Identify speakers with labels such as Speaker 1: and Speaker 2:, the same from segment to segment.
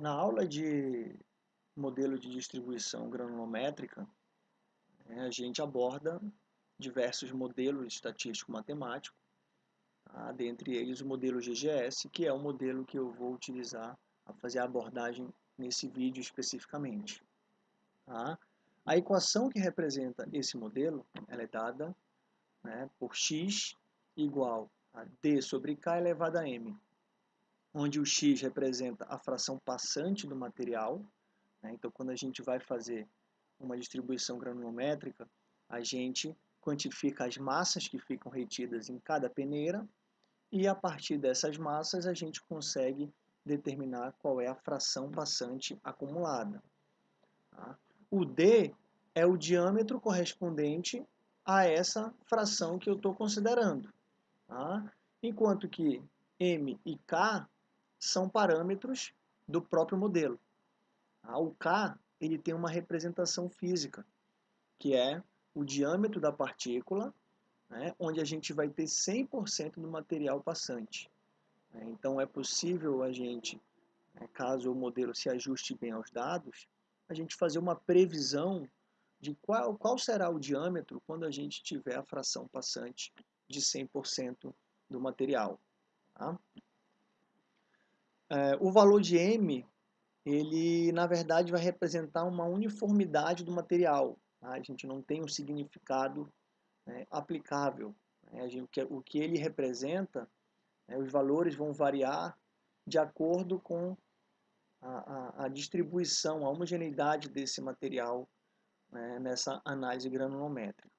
Speaker 1: Na aula de modelo de distribuição granulométrica, né, a gente aborda diversos modelos estatístico-matemáticos, tá? dentre eles o modelo GGS, que é o modelo que eu vou utilizar a fazer a abordagem nesse vídeo especificamente. Tá? A equação que representa esse modelo ela é dada né, por x igual a d sobre k elevado a m onde o x representa a fração passante do material. Né? Então, quando a gente vai fazer uma distribuição granulométrica, a gente quantifica as massas que ficam retidas em cada peneira e a partir dessas massas a gente consegue determinar qual é a fração passante acumulada. Tá? O D é o diâmetro correspondente a essa fração que eu estou considerando. Tá? Enquanto que M e K são parâmetros do próprio modelo. Ah, o K ele tem uma representação física, que é o diâmetro da partícula, né, onde a gente vai ter 100% do material passante. É, então é possível a gente, né, caso o modelo se ajuste bem aos dados, a gente fazer uma previsão de qual, qual será o diâmetro quando a gente tiver a fração passante de 100% do material. Tá? É, o valor de M, ele na verdade vai representar uma uniformidade do material. Tá? A gente não tem um significado né, aplicável. Né? Gente, o que ele representa, né, os valores vão variar de acordo com a, a, a distribuição, a homogeneidade desse material né, nessa análise granulométrica.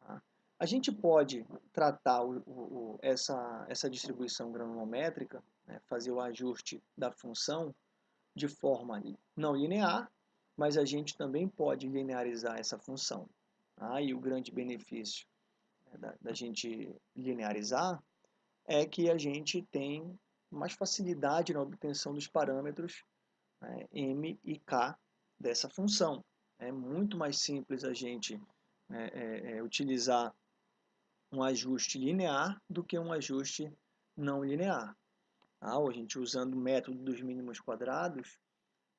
Speaker 1: Tá? A gente pode tratar o, o, essa, essa distribuição granulométrica né, fazer o ajuste da função de forma não linear, mas a gente também pode linearizar essa função. Tá? E o grande benefício né, da, da gente linearizar é que a gente tem mais facilidade na obtenção dos parâmetros né, m e k dessa função. É muito mais simples a gente né, é, é, utilizar um ajuste linear do que um ajuste não linear. Ah, a gente usando o método dos mínimos quadrados,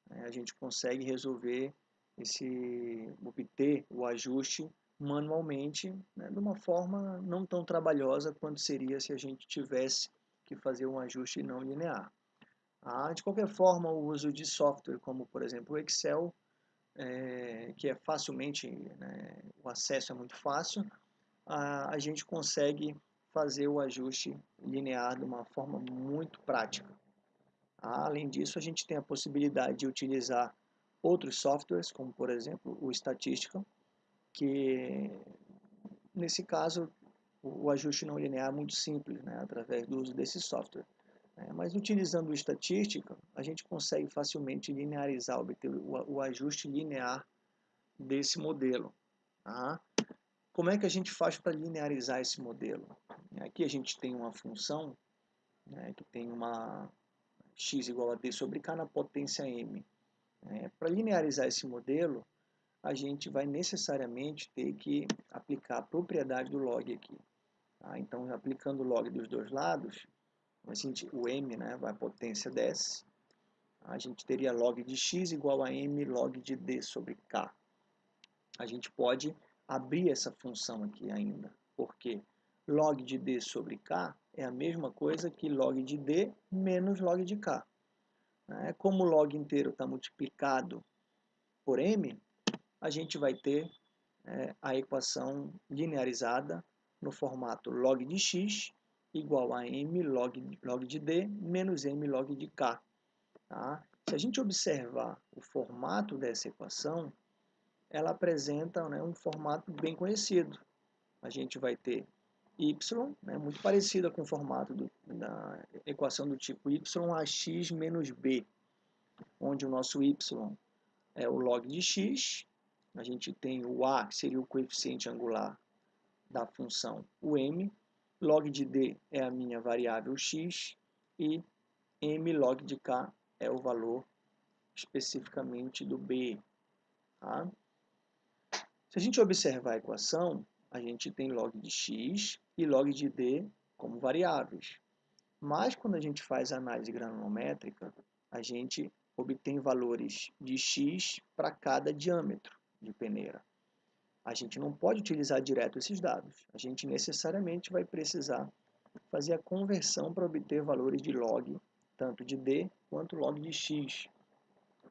Speaker 1: né, a gente consegue resolver esse, obter o ajuste manualmente, né, de uma forma não tão trabalhosa quanto seria se a gente tivesse que fazer um ajuste não linear. Ah, de qualquer forma, o uso de software como, por exemplo, o Excel, é, que é facilmente, né, o acesso é muito fácil, a, a gente consegue fazer o ajuste linear de uma forma muito prática. Além disso, a gente tem a possibilidade de utilizar outros softwares, como por exemplo o Statistical, que nesse caso o ajuste não linear é muito simples, né, através do uso desse software. É, mas utilizando o Statistical, a gente consegue facilmente linearizar, obter o, o ajuste linear desse modelo. Tá? Como é que a gente faz para linearizar esse modelo? Aqui a gente tem uma função né, que tem uma x igual a d sobre k na potência m. É, para linearizar esse modelo, a gente vai necessariamente ter que aplicar a propriedade do log aqui. Tá? Então, aplicando o log dos dois lados, a gente, o m né, a potência desce, a gente teria log de x igual a m log de d sobre k. A gente pode abrir essa função aqui ainda, porque log de d sobre k é a mesma coisa que log de d menos log de k. Né? Como o log inteiro está multiplicado por m, a gente vai ter é, a equação linearizada no formato log de x igual a m log, log de d menos m log de k. Tá? Se a gente observar o formato dessa equação, ela apresenta né, um formato bem conhecido. A gente vai ter y, né, muito parecida com o formato do, da equação do tipo y x menos b, onde o nosso y é o log de x, a gente tem o a, que seria o coeficiente angular da função o m, log de d é a minha variável x, e m log de k é o valor especificamente do b. Tá? Se a gente observar a equação, a gente tem log de x e log de d como variáveis. Mas quando a gente faz análise granulométrica, a gente obtém valores de x para cada diâmetro de peneira. A gente não pode utilizar direto esses dados. A gente necessariamente vai precisar fazer a conversão para obter valores de log, tanto de d quanto log de x.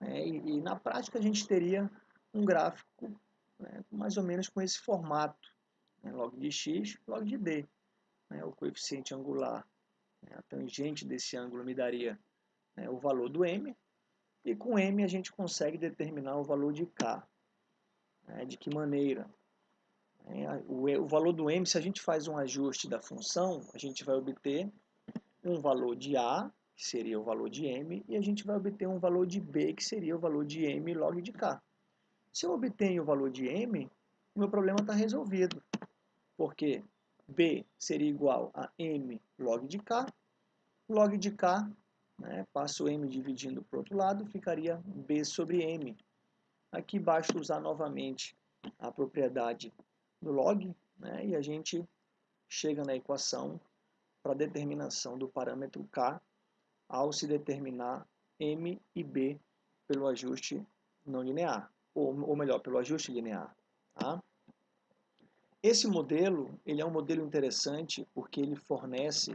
Speaker 1: É, e, e, na prática a gente teria um gráfico né, mais ou menos com esse formato, né, log de x, log de d. Né, o coeficiente angular, né, a tangente desse ângulo me daria né, o valor do m, e com m a gente consegue determinar o valor de k. Né, de que maneira? É, o, o valor do m, se a gente faz um ajuste da função, a gente vai obter um valor de a, que seria o valor de m, e a gente vai obter um valor de b, que seria o valor de m log de k. Se eu obtenho o valor de m, o meu problema está resolvido, porque b seria igual a m log de k, log de k, né, passo m dividindo para o outro lado, ficaria b sobre m. Aqui basta usar novamente a propriedade do log, né, e a gente chega na equação para determinação do parâmetro k ao se determinar m e b pelo ajuste não linear, ou, ou melhor, pelo ajuste linear. Tá? Esse modelo ele é um modelo interessante porque ele fornece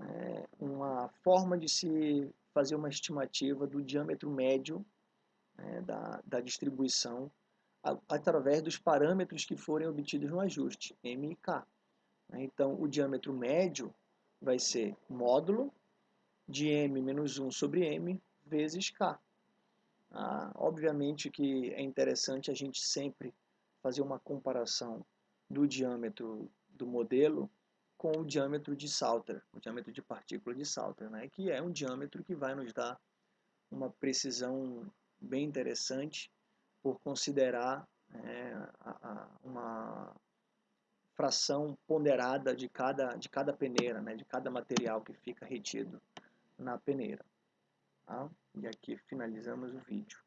Speaker 1: é, uma forma de se fazer uma estimativa do diâmetro médio né, da, da distribuição através dos parâmetros que forem obtidos no ajuste, M e K. Né? Então, o diâmetro médio vai ser módulo de M menos 1 sobre M vezes K. Ah, obviamente que é interessante a gente sempre fazer uma comparação do diâmetro do modelo com o diâmetro de Salter, o diâmetro de partícula de Salter, né? que é um diâmetro que vai nos dar uma precisão bem interessante por considerar é, a, a, uma fração ponderada de cada, de cada peneira, né, de cada material que fica retido na peneira. Tá? E aqui finalizamos o vídeo.